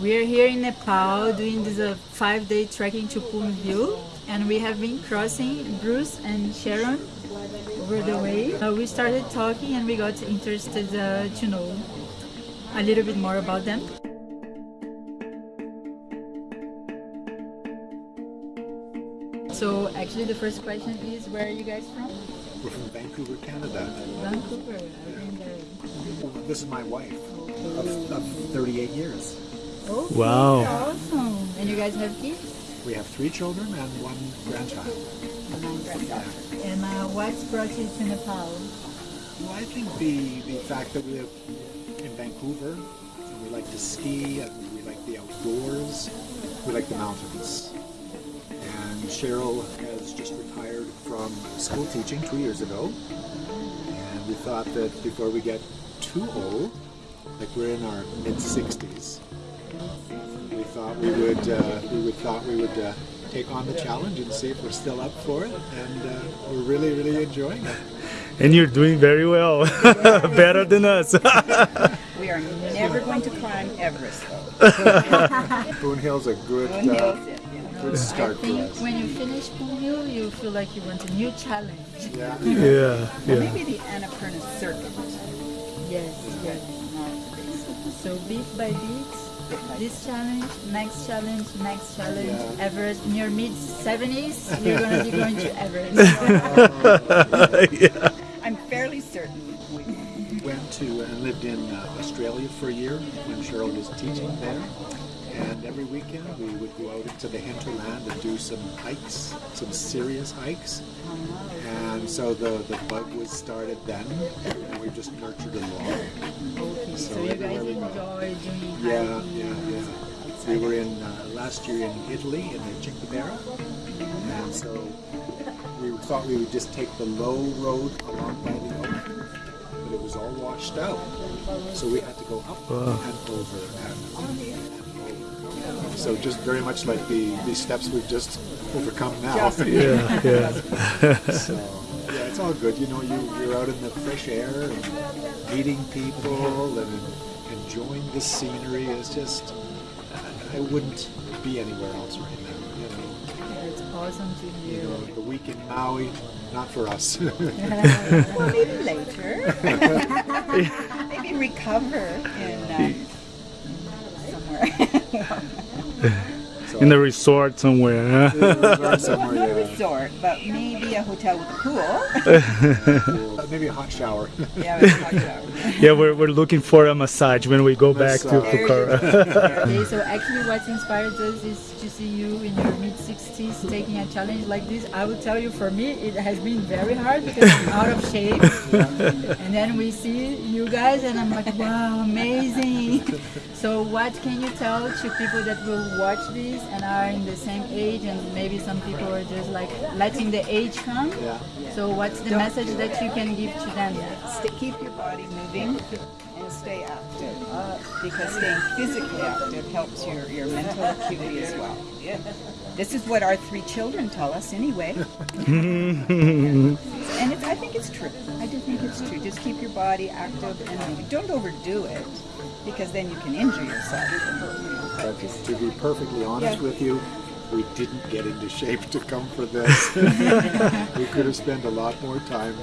We are here in Nepal doing this uh, five-day trekking to Poon Hill, and we have been crossing Bruce and Sharon over the way. Uh, we started talking, and we got interested uh, to know a little bit more about them. So actually, the first question is, where are you guys from? We're from Vancouver, Canada. Vancouver. I've been there. This is my wife of, of 38 years. Okay, Wow. Awesome. And you guys have kids? We have three children and one grandchild. And uh, what's brought you to Nepal? Well, I think the, the fact that we live in Vancouver and we like to ski and we like the outdoors, we like the mountains. And Cheryl has just retired from school teaching two years ago. And we thought that before we get too old, like we're in our mid 60s, we thought we would uh, we would thought we would uh, take on the challenge and see if we're still up for it. And uh, we're really really enjoying it. And you're doing very well. Better than us. We are never going to climb Everest, though. Poon Hill's a good uh, Hill's it, yeah. good I start for think us. when you finish Poon Hill, you feel like you want a new challenge. Yeah. yeah, Well, yeah. maybe the Annapurna Circuit. Yes, yes. So bit by bit, this challenge, next challenge, next challenge. Everest. In your mid 70s, you're gonna be going to Everest. yeah. I'm fairly certain we Went to and lived in uh, Australia for a year when Cheryl was teaching there. And every weekend we would go out into the hinterland and do some hikes, some serious hikes. And so the, the bug was started then, and we just nurtured it along. Okay, so So you guys everywhere we go. enjoy doing Yeah, yeah, yeah. We were in uh, last year in Italy in the Cinque Terre, and so we thought we would just take the low road along by the ocean, but it was all washed out. So we had to go up Wow. and over and up and over. So just very much like the these steps we've just overcome now. Just- Yeah, yeah. so yeah, it's all good. You know, you you're out in the fresh air and meeting people and enjoying the scenery. It's just I wouldn't be anywhere else right now. You know, It's awesome to you hear. know the week in Maui, not for us. well, maybe later. maybe recover in uh, somewhere. In the resort somewhere. Huh? somewhere, Not a yeah. resort, but maybe a hotel with a pool. Uh, maybe a hot shower. yeah, with a hot shower. yeah, we're, we're looking for a massage when we go back to Massage. Pokhara. Okay, so actually what inspired us is to see you in your mid 60s taking a challenge like this. I will tell you, for me, it has been very hard because I'm out of shape. and then we see you guys, and I'm like, wow, amazing. so, what can you tell to people that will watch this and are in the same age, and maybe some people are just like letting the age come? Yeah. So, what's the message that you can give to them? Stay, keep your body moving hmm? and stay active uh, because staying physically active helps your, your mental acuity as well. This is what our three children tell us anyway. and it's, I think it's true. I do think it's true. Just keep your body active and moving. Don't overdo it because then you can injure yourself. But to be perfectly honest Yeah. with you, we didn't get into shape to come for this. we could have spent a lot more time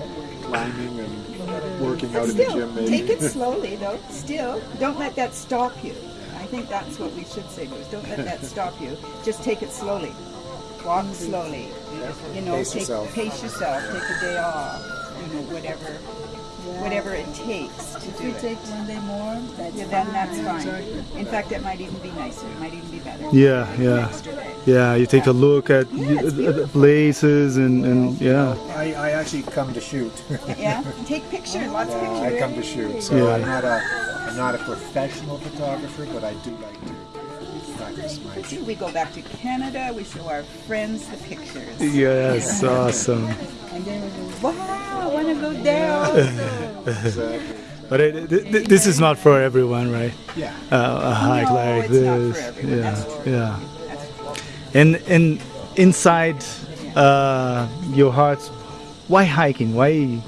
climbing and working out But in the gym. Maybe. take it slowly though. Still, don't let that stop you. I think that's what we should say, Bruce. Don't let that stop you. Just take it slowly. Walk slowly. You know, Pace take yourself. pace yourself. Take a day off. You know, whatever, whatever it takes to If do you it. take one day more, that's Yeah, then that's fine. In fact, it might even be nicer. It might even be better. Yeah, An yeah. Extra day. Yeah, you take a look at Yeah, it's the places and, and yeah. I, I actually come to shoot. Yeah, take pictures, lots of pictures I come to shoot. So Yeah. I'm not a I'm not a professional photographer, but I do like to practice my See, we go back to Canada. We show our friends the pictures. Yes, awesome. And then we go, wow, I want to go there also. Exactly. But it, th- th- this is not for everyone, right? Yeah. Uh, a hike No, like it's not for this. everyone, yeah, that's true. yeah. And and inside uh, your heart, why hiking? Why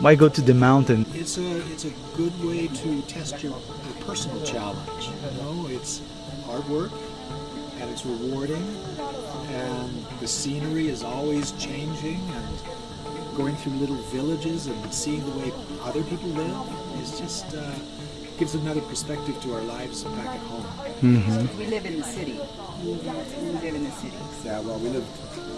Why go to the mountain? It's a it's a good way to test your, your personal challenge. You know, it's hard work and it's rewarding, and the scenery is always changing and going through little villages and seeing the way other people live is just uh, gives another perspective to our lives back at home. Mm-hmm. We live in the city. We live in the city. Yeah, well, we live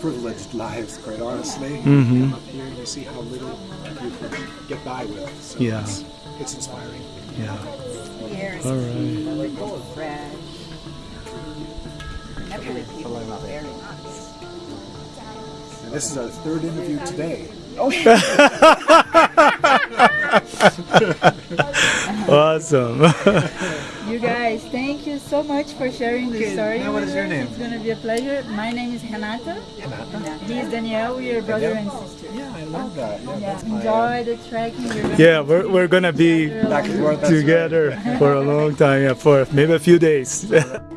privileged lives, quite honestly. Mm-hmm. Come up here and you see how little you can get by with. So Yeah. it's, it's inspiring. Yeah. The air is All right. clean, fresh. Nepali people are very nice. And this is our third interview today. Oh, Awesome. You guys, thank you so much for sharing the Okay, story. now what with is your name? It's gonna be a pleasure. My name is Renata. Renata. He is Danielle. We are brother and sister. Yeah, I love that. Yeah, Yeah, that's my, uh, enjoy the trekking. We're yeah, we're, we're gonna be together Back along forth. that's right. together for a long time, yeah, for maybe a few days.